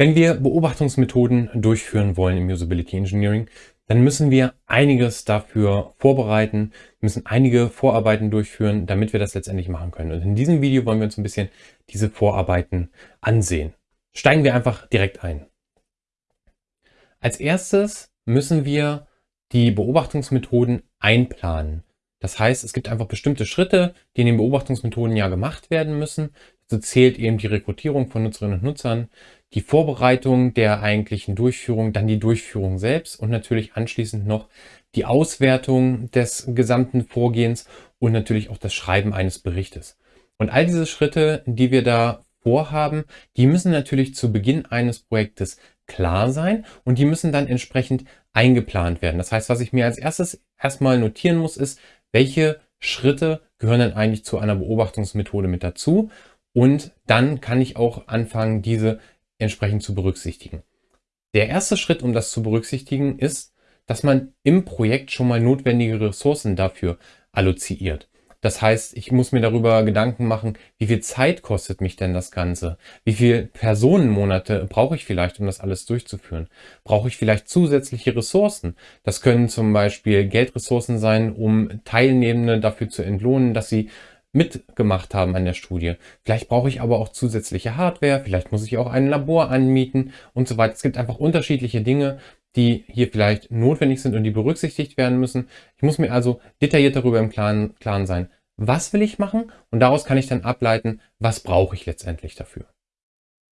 Wenn wir Beobachtungsmethoden durchführen wollen im Usability Engineering, dann müssen wir einiges dafür vorbereiten, müssen einige Vorarbeiten durchführen, damit wir das letztendlich machen können. Und in diesem Video wollen wir uns ein bisschen diese Vorarbeiten ansehen. Steigen wir einfach direkt ein. Als erstes müssen wir die Beobachtungsmethoden einplanen. Das heißt, es gibt einfach bestimmte Schritte, die in den Beobachtungsmethoden ja gemacht werden müssen. So zählt eben die Rekrutierung von Nutzerinnen und Nutzern, die Vorbereitung der eigentlichen Durchführung, dann die Durchführung selbst und natürlich anschließend noch die Auswertung des gesamten Vorgehens und natürlich auch das Schreiben eines Berichtes. Und all diese Schritte, die wir da vorhaben, die müssen natürlich zu Beginn eines Projektes klar sein und die müssen dann entsprechend eingeplant werden. Das heißt, was ich mir als erstes erstmal notieren muss, ist, welche Schritte gehören denn eigentlich zu einer Beobachtungsmethode mit dazu und dann kann ich auch anfangen, diese entsprechend zu berücksichtigen. Der erste Schritt, um das zu berücksichtigen, ist, dass man im Projekt schon mal notwendige Ressourcen dafür alloziert. Das heißt, ich muss mir darüber Gedanken machen, wie viel Zeit kostet mich denn das Ganze? Wie viele Personenmonate brauche ich vielleicht, um das alles durchzuführen? Brauche ich vielleicht zusätzliche Ressourcen? Das können zum Beispiel Geldressourcen sein, um Teilnehmende dafür zu entlohnen, dass sie mitgemacht haben an der Studie. Vielleicht brauche ich aber auch zusätzliche Hardware, vielleicht muss ich auch ein Labor anmieten und so weiter. Es gibt einfach unterschiedliche Dinge, die hier vielleicht notwendig sind und die berücksichtigt werden müssen. Ich muss mir also detailliert darüber im Klaren, Klaren sein, was will ich machen und daraus kann ich dann ableiten, was brauche ich letztendlich dafür.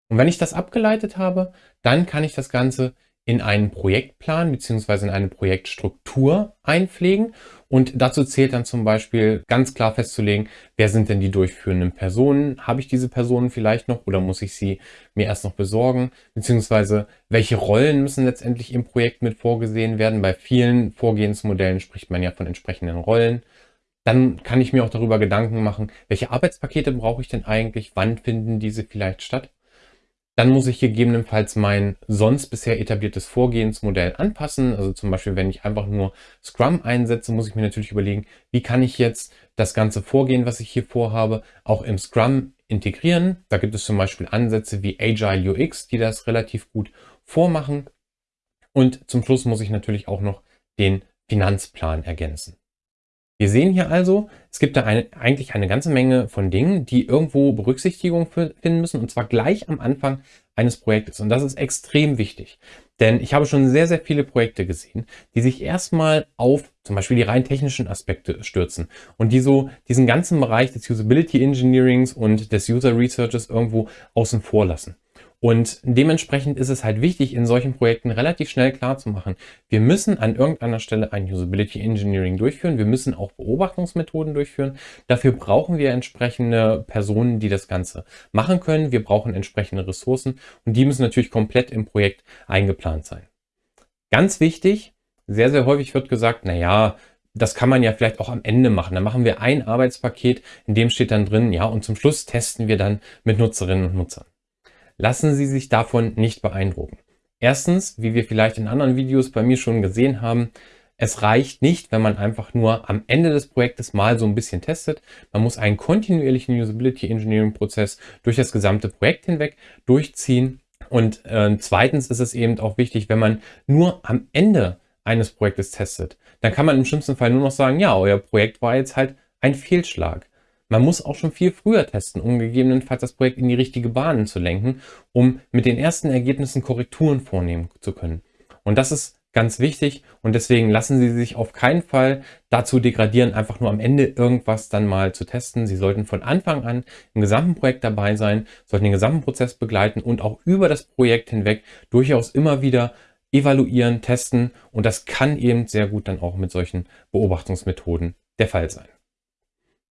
Und wenn ich das abgeleitet habe, dann kann ich das Ganze in einen Projektplan beziehungsweise in eine Projektstruktur einpflegen. Und dazu zählt dann zum Beispiel ganz klar festzulegen, wer sind denn die durchführenden Personen? Habe ich diese Personen vielleicht noch oder muss ich sie mir erst noch besorgen? Beziehungsweise welche Rollen müssen letztendlich im Projekt mit vorgesehen werden? Bei vielen Vorgehensmodellen spricht man ja von entsprechenden Rollen. Dann kann ich mir auch darüber Gedanken machen, welche Arbeitspakete brauche ich denn eigentlich? Wann finden diese vielleicht statt? Dann muss ich gegebenenfalls mein sonst bisher etabliertes Vorgehensmodell anpassen. Also zum Beispiel, wenn ich einfach nur Scrum einsetze, muss ich mir natürlich überlegen, wie kann ich jetzt das ganze Vorgehen, was ich hier vorhabe, auch im Scrum integrieren. Da gibt es zum Beispiel Ansätze wie Agile UX, die das relativ gut vormachen. Und zum Schluss muss ich natürlich auch noch den Finanzplan ergänzen. Wir sehen hier also, es gibt da eine, eigentlich eine ganze Menge von Dingen, die irgendwo Berücksichtigung finden müssen und zwar gleich am Anfang eines Projektes. Und das ist extrem wichtig, denn ich habe schon sehr, sehr viele Projekte gesehen, die sich erstmal auf zum Beispiel die rein technischen Aspekte stürzen und die so diesen ganzen Bereich des Usability Engineerings und des User Researches irgendwo außen vor lassen. Und dementsprechend ist es halt wichtig, in solchen Projekten relativ schnell klar zu machen, wir müssen an irgendeiner Stelle ein Usability Engineering durchführen. Wir müssen auch Beobachtungsmethoden durchführen. Dafür brauchen wir entsprechende Personen, die das Ganze machen können. Wir brauchen entsprechende Ressourcen und die müssen natürlich komplett im Projekt eingeplant sein. Ganz wichtig, sehr, sehr häufig wird gesagt, na ja, das kann man ja vielleicht auch am Ende machen. Dann machen wir ein Arbeitspaket, in dem steht dann drin, ja, und zum Schluss testen wir dann mit Nutzerinnen und Nutzern. Lassen Sie sich davon nicht beeindrucken. Erstens, wie wir vielleicht in anderen Videos bei mir schon gesehen haben, es reicht nicht, wenn man einfach nur am Ende des Projektes mal so ein bisschen testet. Man muss einen kontinuierlichen Usability Engineering Prozess durch das gesamte Projekt hinweg durchziehen. Und äh, zweitens ist es eben auch wichtig, wenn man nur am Ende eines Projektes testet, dann kann man im schlimmsten Fall nur noch sagen, ja, euer Projekt war jetzt halt ein Fehlschlag. Man muss auch schon viel früher testen, um gegebenenfalls das Projekt in die richtige Bahn zu lenken, um mit den ersten Ergebnissen Korrekturen vornehmen zu können. Und das ist ganz wichtig und deswegen lassen Sie sich auf keinen Fall dazu degradieren, einfach nur am Ende irgendwas dann mal zu testen. Sie sollten von Anfang an im gesamten Projekt dabei sein, sollten den gesamten Prozess begleiten und auch über das Projekt hinweg durchaus immer wieder evaluieren, testen und das kann eben sehr gut dann auch mit solchen Beobachtungsmethoden der Fall sein.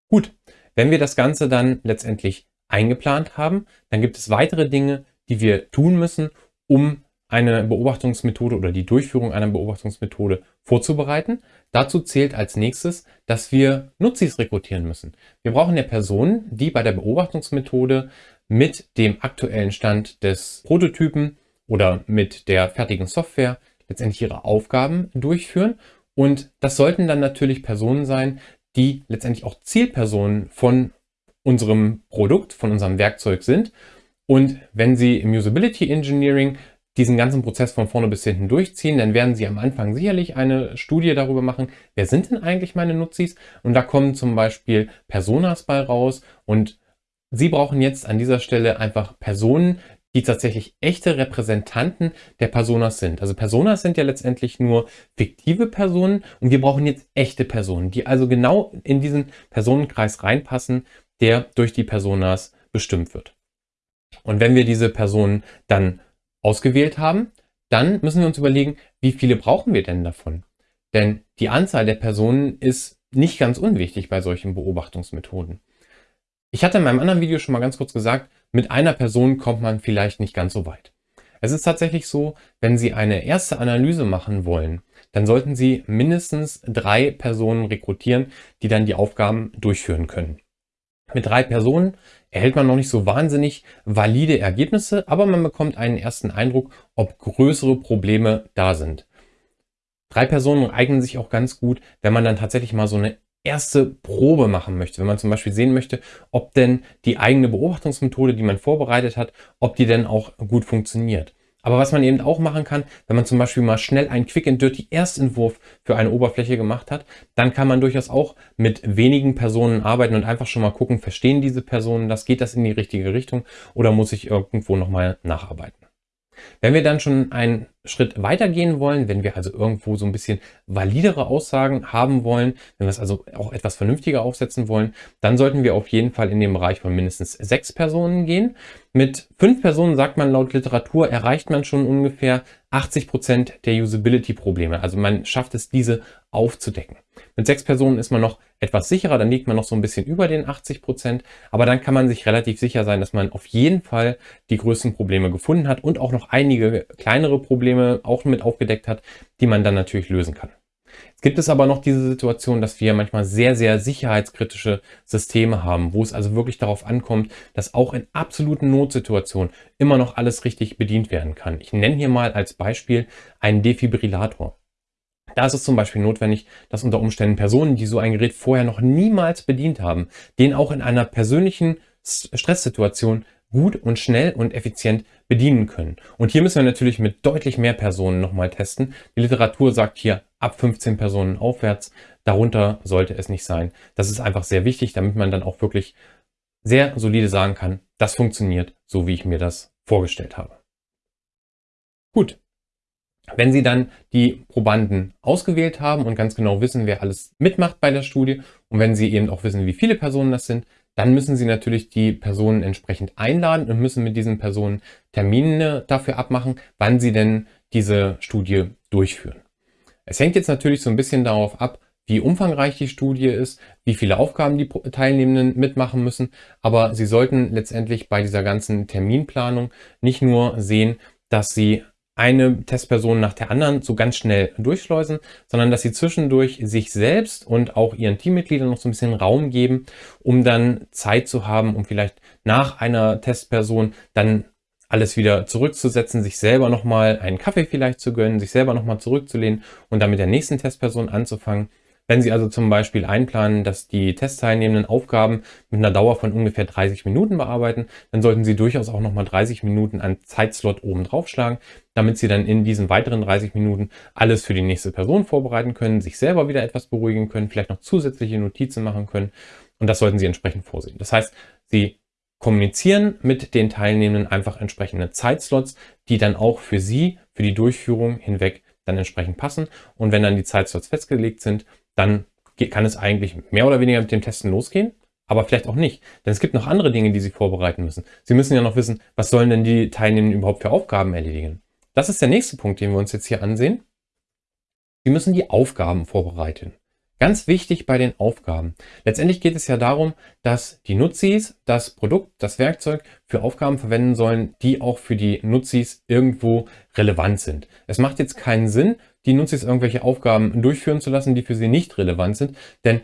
Gut, wenn wir das Ganze dann letztendlich eingeplant haben, dann gibt es weitere Dinge, die wir tun müssen, um eine Beobachtungsmethode oder die Durchführung einer Beobachtungsmethode vorzubereiten. Dazu zählt als nächstes, dass wir Nutzis rekrutieren müssen. Wir brauchen ja Personen, die bei der Beobachtungsmethode mit dem aktuellen Stand des Prototypen oder mit der fertigen Software letztendlich ihre Aufgaben durchführen. Und das sollten dann natürlich Personen sein, die letztendlich auch Zielpersonen von unserem Produkt, von unserem Werkzeug sind Und wenn Sie im Usability Engineering diesen ganzen Prozess von vorne bis hinten durchziehen, dann werden Sie am Anfang sicherlich eine Studie darüber machen, wer sind denn eigentlich meine Nutzis? Und da kommen zum Beispiel Personas bei raus und Sie brauchen jetzt an dieser Stelle einfach Personen, die tatsächlich echte Repräsentanten der Personas sind. Also Personas sind ja letztendlich nur fiktive Personen und wir brauchen jetzt echte Personen, die also genau in diesen Personenkreis reinpassen, der durch die Personas bestimmt wird. Und wenn wir diese Personen dann ausgewählt haben, dann müssen wir uns überlegen, wie viele brauchen wir denn davon? Denn die Anzahl der Personen ist nicht ganz unwichtig bei solchen Beobachtungsmethoden. Ich hatte in meinem anderen Video schon mal ganz kurz gesagt, mit einer Person kommt man vielleicht nicht ganz so weit. Es ist tatsächlich so, wenn Sie eine erste Analyse machen wollen, dann sollten Sie mindestens drei Personen rekrutieren, die dann die Aufgaben durchführen können. Mit drei Personen erhält man noch nicht so wahnsinnig valide Ergebnisse, aber man bekommt einen ersten Eindruck, ob größere Probleme da sind. Drei Personen eignen sich auch ganz gut, wenn man dann tatsächlich mal so eine erste Probe machen möchte. Wenn man zum Beispiel sehen möchte, ob denn die eigene Beobachtungsmethode, die man vorbereitet hat, ob die denn auch gut funktioniert. Aber was man eben auch machen kann, wenn man zum Beispiel mal schnell einen Quick and Dirty Erstentwurf für eine Oberfläche gemacht hat, dann kann man durchaus auch mit wenigen Personen arbeiten und einfach schon mal gucken, verstehen diese Personen das, geht das in die richtige Richtung oder muss ich irgendwo nochmal nacharbeiten. Wenn wir dann schon einen Schritt weitergehen wollen, wenn wir also irgendwo so ein bisschen validere Aussagen haben wollen, wenn wir es also auch etwas vernünftiger aufsetzen wollen, dann sollten wir auf jeden Fall in den Bereich von mindestens sechs Personen gehen. Mit fünf Personen, sagt man laut Literatur, erreicht man schon ungefähr 80 Prozent der Usability-Probleme. Also man schafft es, diese aufzudecken. Mit sechs Personen ist man noch etwas sicherer, dann liegt man noch so ein bisschen über den 80 Prozent, aber dann kann man sich relativ sicher sein, dass man auf jeden Fall die größten Probleme gefunden hat und auch noch einige kleinere Probleme auch mit aufgedeckt hat, die man dann natürlich lösen kann. Es gibt es aber noch diese Situation, dass wir manchmal sehr, sehr sicherheitskritische Systeme haben, wo es also wirklich darauf ankommt, dass auch in absoluten Notsituationen immer noch alles richtig bedient werden kann. Ich nenne hier mal als Beispiel einen Defibrillator. Da ist es zum Beispiel notwendig, dass unter Umständen Personen, die so ein Gerät vorher noch niemals bedient haben, den auch in einer persönlichen Stresssituation gut und schnell und effizient bedienen können. Und hier müssen wir natürlich mit deutlich mehr Personen nochmal testen. Die Literatur sagt hier ab 15 Personen aufwärts. Darunter sollte es nicht sein. Das ist einfach sehr wichtig, damit man dann auch wirklich sehr solide sagen kann, das funktioniert so, wie ich mir das vorgestellt habe. Gut, wenn Sie dann die Probanden ausgewählt haben und ganz genau wissen, wer alles mitmacht bei der Studie und wenn Sie eben auch wissen, wie viele Personen das sind, dann müssen Sie natürlich die Personen entsprechend einladen und müssen mit diesen Personen Termine dafür abmachen, wann Sie denn diese Studie durchführen. Es hängt jetzt natürlich so ein bisschen darauf ab, wie umfangreich die Studie ist, wie viele Aufgaben die Teilnehmenden mitmachen müssen, aber Sie sollten letztendlich bei dieser ganzen Terminplanung nicht nur sehen, dass Sie eine Testperson nach der anderen so ganz schnell durchschleusen, sondern dass sie zwischendurch sich selbst und auch ihren Teammitgliedern noch so ein bisschen Raum geben, um dann Zeit zu haben, um vielleicht nach einer Testperson dann alles wieder zurückzusetzen, sich selber nochmal einen Kaffee vielleicht zu gönnen, sich selber nochmal zurückzulehnen und dann mit der nächsten Testperson anzufangen wenn Sie also zum Beispiel einplanen, dass die Testteilnehmenden Aufgaben mit einer Dauer von ungefähr 30 Minuten bearbeiten, dann sollten Sie durchaus auch nochmal 30 Minuten an Zeitslot oben draufschlagen, damit Sie dann in diesen weiteren 30 Minuten alles für die nächste Person vorbereiten können, sich selber wieder etwas beruhigen können, vielleicht noch zusätzliche Notizen machen können und das sollten Sie entsprechend vorsehen. Das heißt, Sie kommunizieren mit den Teilnehmenden einfach entsprechende Zeitslots, die dann auch für Sie, für die Durchführung hinweg dann entsprechend passen. Und wenn dann die Zeitslots festgelegt sind, dann kann es eigentlich mehr oder weniger mit dem Testen losgehen, aber vielleicht auch nicht. Denn es gibt noch andere Dinge, die Sie vorbereiten müssen. Sie müssen ja noch wissen, was sollen denn die Teilnehmenden überhaupt für Aufgaben erledigen. Das ist der nächste Punkt, den wir uns jetzt hier ansehen. Sie müssen die Aufgaben vorbereiten. Ganz wichtig bei den Aufgaben. Letztendlich geht es ja darum, dass die Nutzis das Produkt, das Werkzeug für Aufgaben verwenden sollen, die auch für die Nutzis irgendwo relevant sind. Es macht jetzt keinen Sinn, die Nutzis irgendwelche Aufgaben durchführen zu lassen, die für sie nicht relevant sind, denn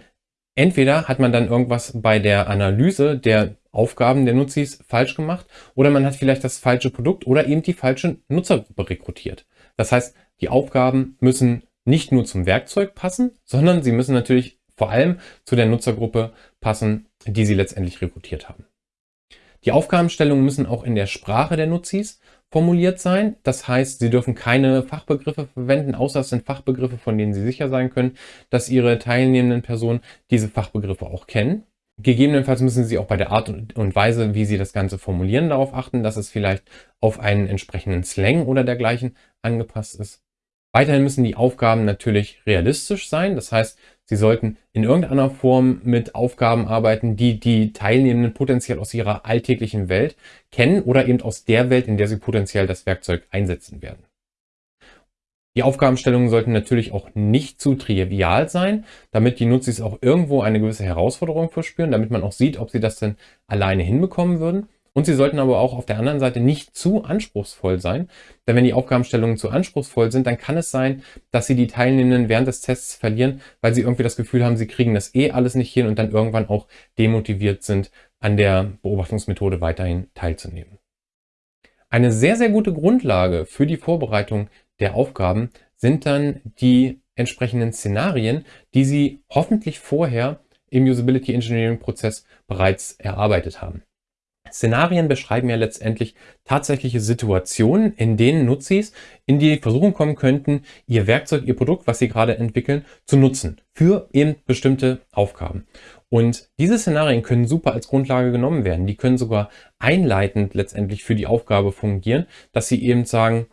entweder hat man dann irgendwas bei der Analyse der Aufgaben der Nutzis falsch gemacht oder man hat vielleicht das falsche Produkt oder eben die falsche Nutzergruppe rekrutiert. Das heißt, die Aufgaben müssen nicht nur zum Werkzeug passen, sondern sie müssen natürlich vor allem zu der Nutzergruppe passen, die sie letztendlich rekrutiert haben. Die Aufgabenstellungen müssen auch in der Sprache der Nutzis formuliert sein. Das heißt, Sie dürfen keine Fachbegriffe verwenden, außer es sind Fachbegriffe, von denen Sie sicher sein können, dass Ihre teilnehmenden Personen diese Fachbegriffe auch kennen. Gegebenenfalls müssen Sie auch bei der Art und Weise, wie Sie das Ganze formulieren, darauf achten, dass es vielleicht auf einen entsprechenden Slang oder dergleichen angepasst ist. Weiterhin müssen die Aufgaben natürlich realistisch sein. Das heißt, Sie sollten in irgendeiner Form mit Aufgaben arbeiten, die die Teilnehmenden potenziell aus ihrer alltäglichen Welt kennen oder eben aus der Welt, in der sie potenziell das Werkzeug einsetzen werden. Die Aufgabenstellungen sollten natürlich auch nicht zu trivial sein, damit die Nutzis auch irgendwo eine gewisse Herausforderung verspüren, damit man auch sieht, ob sie das denn alleine hinbekommen würden. Und sie sollten aber auch auf der anderen Seite nicht zu anspruchsvoll sein, denn wenn die Aufgabenstellungen zu anspruchsvoll sind, dann kann es sein, dass sie die Teilnehmenden während des Tests verlieren, weil sie irgendwie das Gefühl haben, sie kriegen das eh alles nicht hin und dann irgendwann auch demotiviert sind, an der Beobachtungsmethode weiterhin teilzunehmen. Eine sehr, sehr gute Grundlage für die Vorbereitung der Aufgaben sind dann die entsprechenden Szenarien, die Sie hoffentlich vorher im Usability Engineering Prozess bereits erarbeitet haben. Szenarien beschreiben ja letztendlich tatsächliche Situationen, in denen Nutzis in die Versuchung kommen könnten, ihr Werkzeug, ihr Produkt, was sie gerade entwickeln, zu nutzen für eben bestimmte Aufgaben. Und diese Szenarien können super als Grundlage genommen werden. Die können sogar einleitend letztendlich für die Aufgabe fungieren, dass sie eben sagen,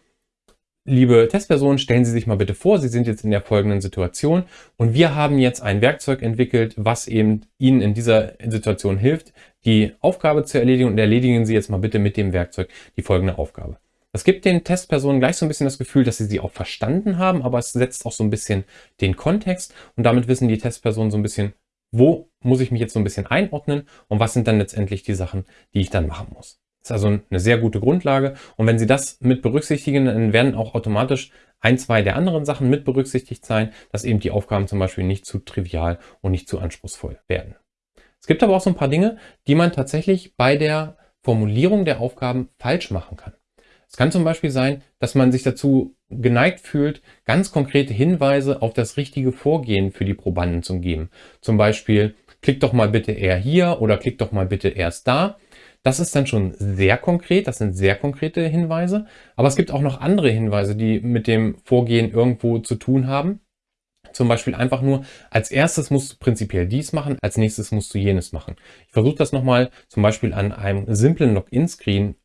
Liebe Testpersonen, stellen Sie sich mal bitte vor, Sie sind jetzt in der folgenden Situation und wir haben jetzt ein Werkzeug entwickelt, was eben Ihnen in dieser Situation hilft, die Aufgabe zu erledigen und erledigen Sie jetzt mal bitte mit dem Werkzeug die folgende Aufgabe. Das gibt den Testpersonen gleich so ein bisschen das Gefühl, dass sie sie auch verstanden haben, aber es setzt auch so ein bisschen den Kontext und damit wissen die Testpersonen so ein bisschen, wo muss ich mich jetzt so ein bisschen einordnen und was sind dann letztendlich die Sachen, die ich dann machen muss. Ist also eine sehr gute Grundlage. Und wenn Sie das mit berücksichtigen, dann werden auch automatisch ein, zwei der anderen Sachen mit berücksichtigt sein, dass eben die Aufgaben zum Beispiel nicht zu trivial und nicht zu anspruchsvoll werden. Es gibt aber auch so ein paar Dinge, die man tatsächlich bei der Formulierung der Aufgaben falsch machen kann. Es kann zum Beispiel sein, dass man sich dazu geneigt fühlt, ganz konkrete Hinweise auf das richtige Vorgehen für die Probanden zu geben. Zum Beispiel, klick doch mal bitte eher hier oder klick doch mal bitte erst da. Das ist dann schon sehr konkret, das sind sehr konkrete Hinweise. Aber es gibt auch noch andere Hinweise, die mit dem Vorgehen irgendwo zu tun haben. Zum Beispiel einfach nur, als erstes musst du prinzipiell dies machen, als nächstes musst du jenes machen. Ich versuche das nochmal zum Beispiel an einem simplen Login-Screen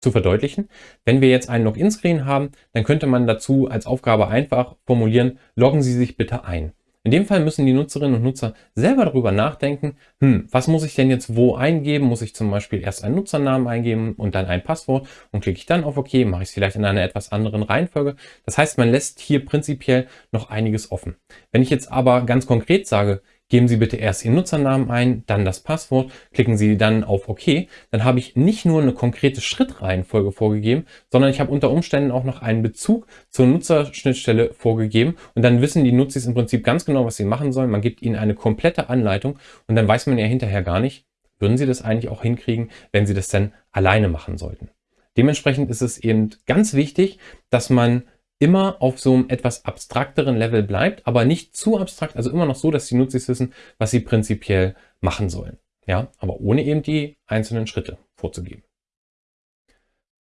zu verdeutlichen. Wenn wir jetzt einen Login-Screen haben, dann könnte man dazu als Aufgabe einfach formulieren, loggen Sie sich bitte ein. In dem Fall müssen die Nutzerinnen und Nutzer selber darüber nachdenken, hm, was muss ich denn jetzt wo eingeben? Muss ich zum Beispiel erst einen Nutzernamen eingeben und dann ein Passwort und klicke ich dann auf OK, mache ich es vielleicht in einer etwas anderen Reihenfolge. Das heißt, man lässt hier prinzipiell noch einiges offen. Wenn ich jetzt aber ganz konkret sage, Geben Sie bitte erst Ihren Nutzernamen ein, dann das Passwort, klicken Sie dann auf OK. Dann habe ich nicht nur eine konkrete Schrittreihenfolge vorgegeben, sondern ich habe unter Umständen auch noch einen Bezug zur Nutzerschnittstelle vorgegeben und dann wissen die Nutzis im Prinzip ganz genau, was sie machen sollen. Man gibt ihnen eine komplette Anleitung und dann weiß man ja hinterher gar nicht, würden sie das eigentlich auch hinkriegen, wenn sie das dann alleine machen sollten. Dementsprechend ist es eben ganz wichtig, dass man immer auf so einem etwas abstrakteren Level bleibt, aber nicht zu abstrakt, also immer noch so, dass die Nutzis wissen, was sie prinzipiell machen sollen. Ja, aber ohne eben die einzelnen Schritte vorzugeben.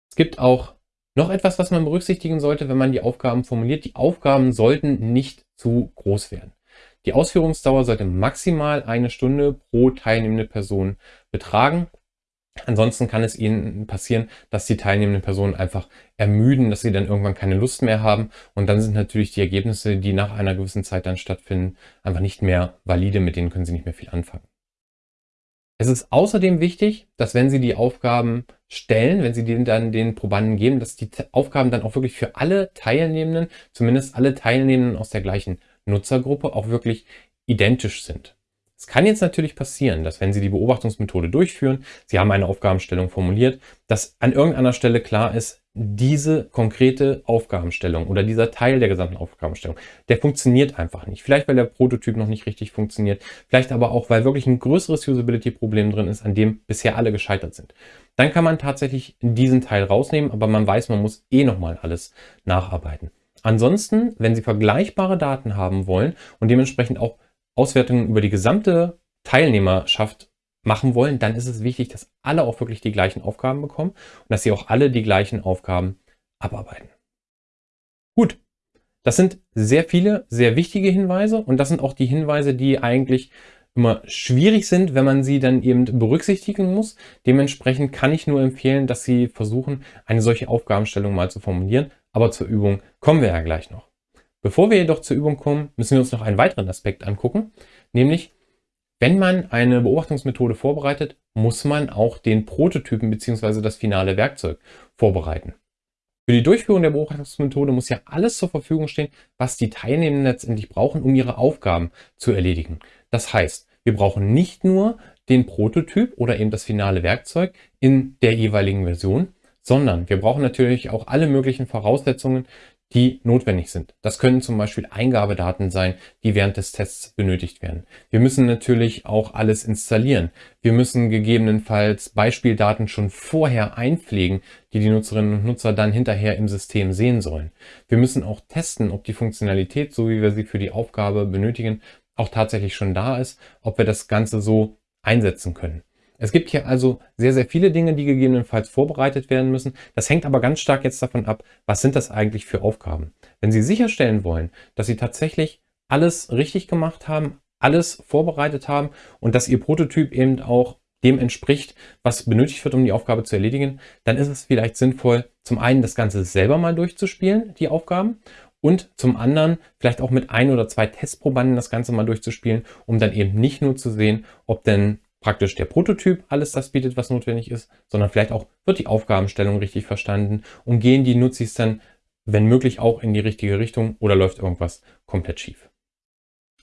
Es gibt auch noch etwas, was man berücksichtigen sollte, wenn man die Aufgaben formuliert. Die Aufgaben sollten nicht zu groß werden. Die Ausführungsdauer sollte maximal eine Stunde pro teilnehmende Person betragen. Ansonsten kann es ihnen passieren, dass die teilnehmenden Personen einfach ermüden, dass sie dann irgendwann keine Lust mehr haben. Und dann sind natürlich die Ergebnisse, die nach einer gewissen Zeit dann stattfinden, einfach nicht mehr valide, mit denen können sie nicht mehr viel anfangen. Es ist außerdem wichtig, dass wenn Sie die Aufgaben stellen, wenn Sie die dann den Probanden geben, dass die Aufgaben dann auch wirklich für alle Teilnehmenden, zumindest alle Teilnehmenden aus der gleichen Nutzergruppe, auch wirklich identisch sind. Es kann jetzt natürlich passieren, dass wenn Sie die Beobachtungsmethode durchführen, Sie haben eine Aufgabenstellung formuliert, dass an irgendeiner Stelle klar ist, diese konkrete Aufgabenstellung oder dieser Teil der gesamten Aufgabenstellung, der funktioniert einfach nicht. Vielleicht, weil der Prototyp noch nicht richtig funktioniert, vielleicht aber auch, weil wirklich ein größeres Usability-Problem drin ist, an dem bisher alle gescheitert sind. Dann kann man tatsächlich diesen Teil rausnehmen, aber man weiß, man muss eh nochmal alles nacharbeiten. Ansonsten, wenn Sie vergleichbare Daten haben wollen und dementsprechend auch Auswertungen über die gesamte Teilnehmerschaft machen wollen, dann ist es wichtig, dass alle auch wirklich die gleichen Aufgaben bekommen und dass sie auch alle die gleichen Aufgaben abarbeiten. Gut, das sind sehr viele, sehr wichtige Hinweise und das sind auch die Hinweise, die eigentlich immer schwierig sind, wenn man sie dann eben berücksichtigen muss. Dementsprechend kann ich nur empfehlen, dass Sie versuchen, eine solche Aufgabenstellung mal zu formulieren. Aber zur Übung kommen wir ja gleich noch. Bevor wir jedoch zur Übung kommen, müssen wir uns noch einen weiteren Aspekt angucken, nämlich wenn man eine Beobachtungsmethode vorbereitet, muss man auch den Prototypen bzw. das finale Werkzeug vorbereiten. Für die Durchführung der Beobachtungsmethode muss ja alles zur Verfügung stehen, was die Teilnehmenden letztendlich brauchen, um ihre Aufgaben zu erledigen. Das heißt, wir brauchen nicht nur den Prototyp oder eben das finale Werkzeug in der jeweiligen Version, sondern wir brauchen natürlich auch alle möglichen Voraussetzungen, die notwendig sind. Das können zum Beispiel Eingabedaten sein, die während des Tests benötigt werden. Wir müssen natürlich auch alles installieren. Wir müssen gegebenenfalls Beispieldaten schon vorher einpflegen, die die Nutzerinnen und Nutzer dann hinterher im System sehen sollen. Wir müssen auch testen, ob die Funktionalität, so wie wir sie für die Aufgabe benötigen, auch tatsächlich schon da ist, ob wir das Ganze so einsetzen können. Es gibt hier also sehr, sehr viele Dinge, die gegebenenfalls vorbereitet werden müssen. Das hängt aber ganz stark jetzt davon ab, was sind das eigentlich für Aufgaben. Wenn Sie sicherstellen wollen, dass Sie tatsächlich alles richtig gemacht haben, alles vorbereitet haben und dass Ihr Prototyp eben auch dem entspricht, was benötigt wird, um die Aufgabe zu erledigen, dann ist es vielleicht sinnvoll, zum einen das Ganze selber mal durchzuspielen, die Aufgaben, und zum anderen vielleicht auch mit ein oder zwei Testprobanden das Ganze mal durchzuspielen, um dann eben nicht nur zu sehen, ob denn praktisch der Prototyp alles das bietet, was notwendig ist, sondern vielleicht auch wird die Aufgabenstellung richtig verstanden und gehen die Nutzis dann, wenn möglich, auch in die richtige Richtung oder läuft irgendwas komplett schief.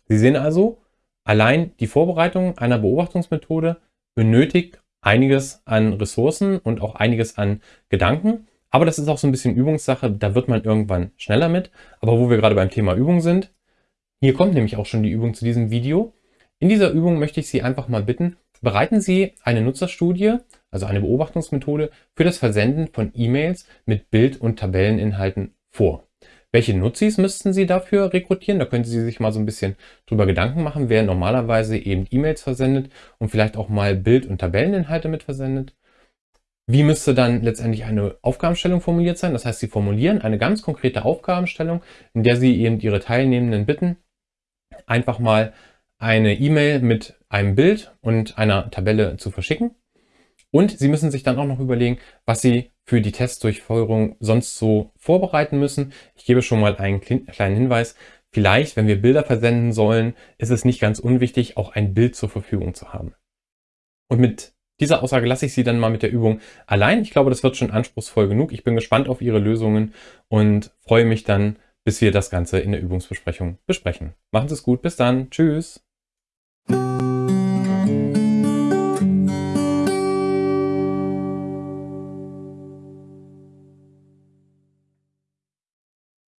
Sie sehen also, allein die Vorbereitung einer Beobachtungsmethode benötigt einiges an Ressourcen und auch einiges an Gedanken. Aber das ist auch so ein bisschen Übungssache, da wird man irgendwann schneller mit. Aber wo wir gerade beim Thema Übung sind, hier kommt nämlich auch schon die Übung zu diesem Video. In dieser Übung möchte ich Sie einfach mal bitten, Bereiten Sie eine Nutzerstudie, also eine Beobachtungsmethode, für das Versenden von E-Mails mit Bild- und Tabelleninhalten vor. Welche Nutzis müssten Sie dafür rekrutieren? Da können Sie sich mal so ein bisschen drüber Gedanken machen, wer normalerweise eben E-Mails versendet und vielleicht auch mal Bild- und Tabelleninhalte mit versendet. Wie müsste dann letztendlich eine Aufgabenstellung formuliert sein? Das heißt, Sie formulieren eine ganz konkrete Aufgabenstellung, in der Sie eben Ihre Teilnehmenden bitten, einfach mal eine E-Mail mit einem Bild und einer Tabelle zu verschicken. Und Sie müssen sich dann auch noch überlegen, was Sie für die Testdurchführung sonst so vorbereiten müssen. Ich gebe schon mal einen kleinen Hinweis. Vielleicht, wenn wir Bilder versenden sollen, ist es nicht ganz unwichtig, auch ein Bild zur Verfügung zu haben. Und mit dieser Aussage lasse ich Sie dann mal mit der Übung allein. Ich glaube, das wird schon anspruchsvoll genug. Ich bin gespannt auf Ihre Lösungen und freue mich dann, bis wir das Ganze in der Übungsbesprechung besprechen. Machen Sie es gut. Bis dann. Tschüss. Música